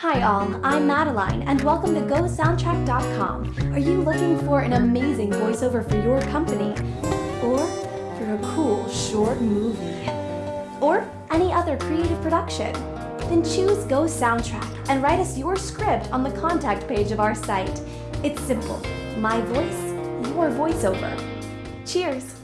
Hi all, I'm Madeline and welcome to GoSoundtrack.com. Are you looking for an amazing voiceover for your company? Or for a cool short movie? Or any other creative production? Then choose Go Soundtrack and write us your script on the contact page of our site. It's simple. My voice, your voiceover. Cheers!